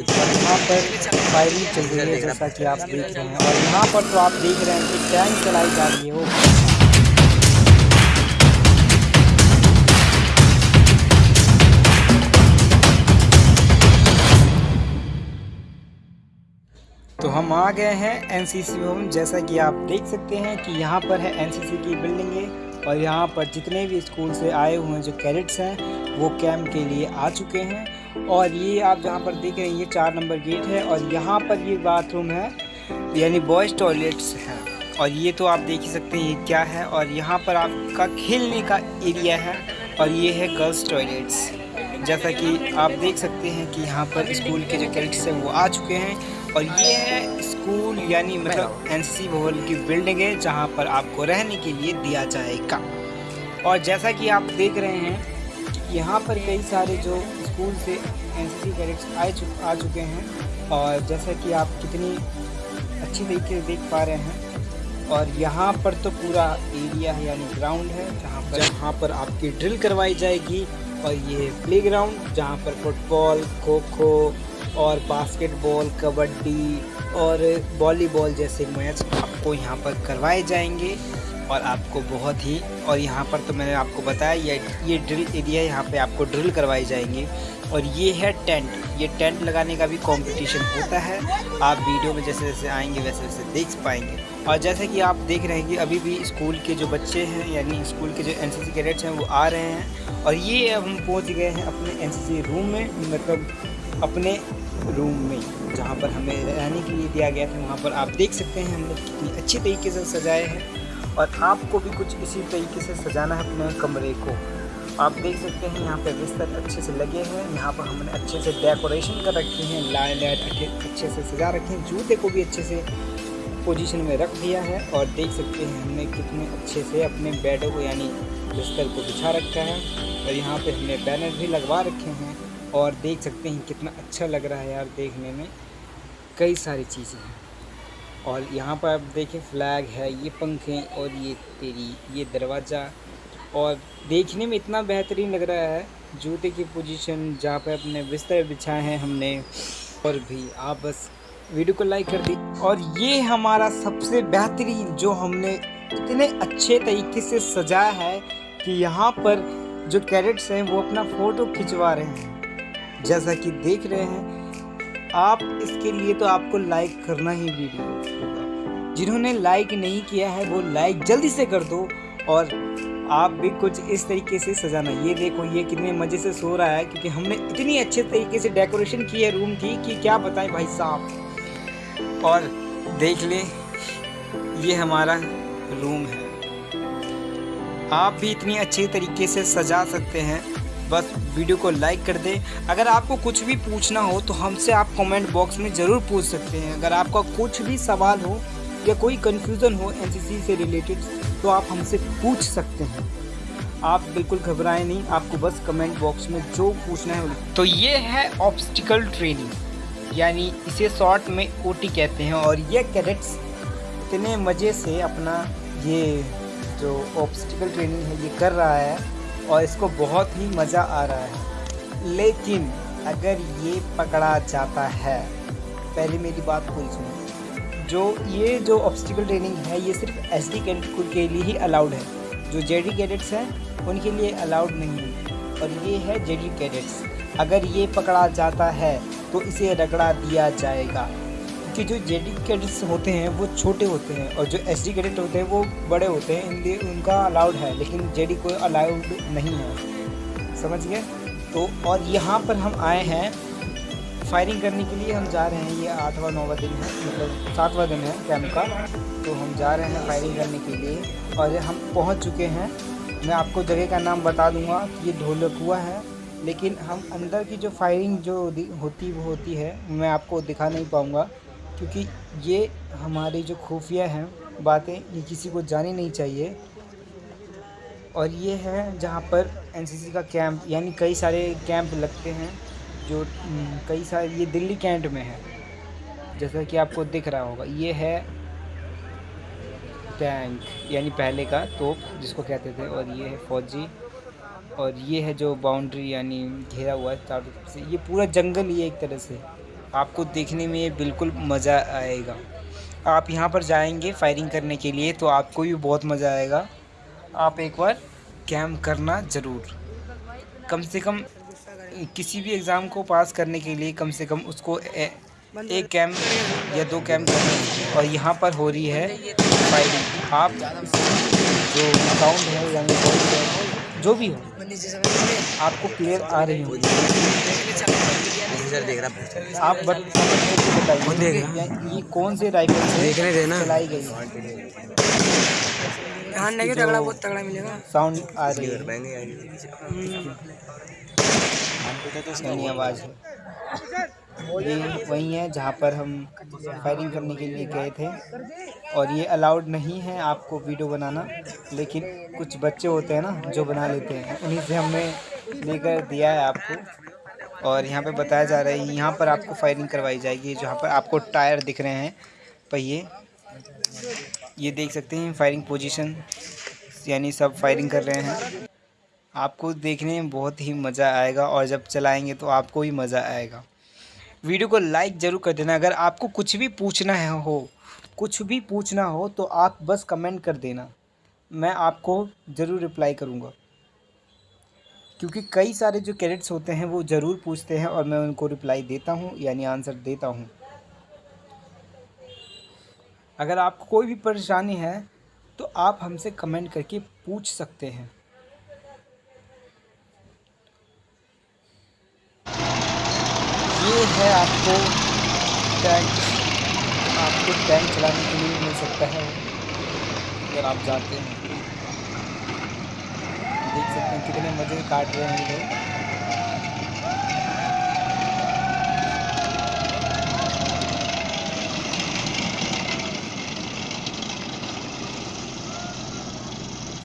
यहाँ पर फायरिंग चल रही है जैसा कि आप देख रहे हैं और यहाँ पर तो आप देख रहे हैं कि टैंक चलाई जा रही है वो तो हम आ गए हैं एनसीसी होम जैसा कि आप देख सकते हैं कि यहाँ पर है एनसीसी की बिल्डिंग और यहाँ पर जितने भी स्कूल से आए हुए जो कैडेट्स हैं, वो कैंप के लिए आ चुके हैं। और ये आप जहाँ पर देख रहे हैं, ये चार नंबर गेट है और यहाँ पर ये बाथरूम है, यानी बॉयज़ टॉयलेट्स हैं। और ये तो आप देख ही सकते हैं, ये क्या है? और यहाँ पर आपका खेलने का एरिया है और ये है गर्ल्स टॉयलेट्स। जैसा कि आप देख सकते हैं कि यहाँ पर स्कूल के जो कैरेक्टर्स हैं, वो आ चुके हैं। और ये है स्कूल यानी मतलब एनसीसी भवन की बिल्डिंग है जहाँ पर आपको रहने के लिए दिया जाएगा। और जैसा कि आप देख रहे हैं यहाँ पर कई सारे जो स्कूल से एनसीसी कैडेट्स आए चु, आ चुके हैं और जैसा कि आप कितनी अच्छी तरीके से देख पा रहे हैं। और यहाँ पर तो पूरा एरिया है यानी ग्राउंड है जहाँ पर जहाँ पर आपकी ड्रिल करवाई जाएगी और ये प्ले ग्राउंड जहाँ पर फुटबॉल खो खो और बास्केटबॉल कबड्डी और वॉलीबॉल जैसे मैच आपको यहाँ पर करवाए जाएँगे और आपको बहुत ही, और यहाँ पर तो मैंने आपको बताया, ये ये ड्रिल एरिया यहाँ पे आपको ड्रिल करवाए जाएँगे। और ये है टेंट। ये टेंट लगाने का भी कंपटीशन होता है। आप वीडियो में जैसे जैसे आएँगे, वैसे वैसे देख पाएँगे। और जैसे कि आप देख रहे हैं कि अभी भी स्कूल के जो बच्चे हैं, यानी स्कूल के जो एन सी कैडेट्स हैं, वो आ रहे हैं। और ये हम पहुँच गए हैं अपने एनसीसी रूम में मतलब अपने रूम में, जहाँ पर हमें रहने के लिए दिया गया था। वहाँ पर आप देख सकते हैं, हमने कितनी अच्छी तरीके से सजाए हैं। और आपको भी कुछ इसी तरीके से सजाना है अपने कमरे को। आप देख सकते हैं, यहाँ पे बिस्तर अच्छे से लगे हुए हैं। यहाँ पर हमने अच्छे से डेकोरेशन कर रखी हैं लाइट लाइट अच्छे से सजा रखे हैं। जूते को भी अच्छे से पोजीशन में रख दिया है और देख सकते हैं हमने कितने अच्छे से अपने बेडों को, यानी बिस्तर को बिछा रखा है। और यहाँ पे हमने बैनर भी लगवा रखे हैं और देख सकते हैं कितना अच्छा लग रहा है यार देखने में। कई सारी चीज़ें हैं। और यहाँ पर आप देखें फ्लैग है, ये पंखे और ये तेरी, ये दरवाज़ा और देखने में इतना बेहतरीन लग रहा है, जूते की पोजीशन जहाँ पे अपने बिस्तर बिछाए हैं हमने, और भी। आप बस वीडियो को लाइक कर दी और ये हमारा सबसे बेहतरीन जो हमने इतने अच्छे तरीके से सजाया है कि यहाँ पर जो कैरेट्स हैं, वो अपना फ़ोटो खिंचवा रहे हैं। जैसा कि देख रहे हैं, आप इसके लिए तो आपको लाइक करना ही वीडियो जिन्होंने लाइक नहीं किया है, वो लाइक जल्दी से कर दो और आप भी कुछ इस तरीके से सजाना। ये देखो, ये कितने मज़े से सो रहा है, क्योंकि हमने इतनी अच्छे तरीके से डेकोरेशन की है रूम की कि क्या बताएँ भाई साहब। और देख लें, ये हमारा रूम है। आप भी इतनी अच्छे तरीके से सजा सकते हैं। बस वीडियो को लाइक कर दें। अगर आपको कुछ भी पूछना हो तो हमसे आप कमेंट बॉक्स में ज़रूर पूछ सकते हैं। अगर आपका कुछ भी सवाल हो या कोई कन्फ्यूज़न हो एनसीसी से रिलेटेड तो आप हमसे पूछ सकते हैं। आप बिल्कुल घबराएँ नहीं, आपको बस कमेंट बॉक्स में जो पूछना है तो ये है ऑब्स्टिकल ट्रेनिंग यानी इसे शॉर्ट में ओटी कहते हैं, और ये कैडेट्स इतने मज़े से अपना ये जो ऑब्स्टिकल ट्रेनिंग है, ये कर रहा है, और इसको बहुत ही मज़ा आ रहा है। लेकिन अगर ये पकड़ा जाता है, पहले मेरी बात पूरी सुनो। जो ये जो ऑब्स्टिकल ट्रेनिंग है, ये सिर्फ़ एस डी कैडेट के लिए ही अलाउड है। जो जे डी कैडेट्स हैं, उनके लिए अलाउड नहीं है। और ये है जे डी कैडेट्स अगर ये पकड़ा जाता है तो इसे रगड़ा दिया जाएगा। कि जो जे डी कैडेट्स होते हैं, वो छोटे होते हैं, और जो एस डी कैडेट होते हैं, वो बड़े होते हैं इनके उनका अलाउड है, लेकिन जे डी को अलाउड नहीं है। समझ गए? तो और यहाँ पर हम आए हैं फायरिंग करने के लिए हम जा रहे हैं, ये आठवां नौवा दिन है मतलब सातवां दिन है कैंप का। तो हम जा रहे हैं फायरिंग करने के लिए और हम पहुँच चुके हैं। मैं आपको जगह का नाम बता दूँगा कि ये ढोलकुआ है, लेकिन हम अंदर की जो फायरिंग जो होती, वो होती है, मैं आपको दिखा नहीं पाऊँगा, क्योंकि ये हमारी जो खुफिया हैं, बातें, ये किसी को जानी नहीं चाहिए। और ये है जहाँ पर एनसीसी का कैंप यानी कई सारे कैंप लगते हैं। जो कई सारे, ये दिल्ली कैंट में है। जैसा कि आपको दिख रहा होगा, ये है टैंक यानी पहले का तोप, जिसको कहते थे, और ये है फौजी, और ये है जो बाउंड्री, यानी घेरा हुआ है, चारों तरफ़ से। ये पूरा जंगल ही है एक तरह से। आपको देखने में ये बिल्कुल मज़ा आएगा। आप यहाँ पर जाएँगे फायरिंग करने के लिए तो आपको भी बहुत मज़ा आएगा। आप एक बार कैम्प करना ज़रूर। कम से कम किसी भी एग्ज़ाम को पास करने के लिए कम से कम उसको ए, एक कैम्प या दो कैम्प करने और यहाँ पर हो रही है फायरिंग। आप जो अकाउंट है यानी जो भी हो आपको क्लियर आ रही होगी। आप बट बताइए ये कौन से राइफल से चलाई गई तगड़ा बहुत तगड़ा मिलेगा। साउंड आ रही है। यानी आवाज़ है। ये वही है जहाँ पर हम फायरिंग करने के लिए गए थे। और ये अलाउड नहीं है आपको वीडियो बनाना, लेकिन कुछ बच्चे होते हैं ना, जो बना लेते हैं। उन्हीं से हमने लेकर दिया है आपको। और यहाँ पे बताया जा रहा है, यहाँ पर आपको फायरिंग करवाई जाएगी, जहाँ पर आपको टायर दिख रहे हैं। पहिए ये देख सकते हैं, फायरिंग पोजीशन, यानी सब फायरिंग कर रहे हैं। आपको देखने में बहुत ही मज़ा आएगा और जब चलाएँगे तो आपको ही मज़ा आएगा। वीडियो को लाइक ज़रूर कर देना। अगर आपको कुछ भी पूछना है हो, कुछ भी पूछना हो तो आप बस कमेंट कर देना। मैं आपको ज़रूर रिप्लाई करूँगा। क्योंकि कई सारे जो कैरेट्स होते हैं वो ज़रूर पूछते हैं और मैं उनको रिप्लाई देता हूँ, यानी आंसर देता हूँ। अगर आपको कोई भी परेशानी है तो आप हमसे कमेंट करके पूछ सकते हैं। ये है आपको टैंक आपको टैंक चलाने के लिए मिल सकता है। अगर आप जाते हैं, देख सकते हैं कितने मज़े काट रहे हैं लोग।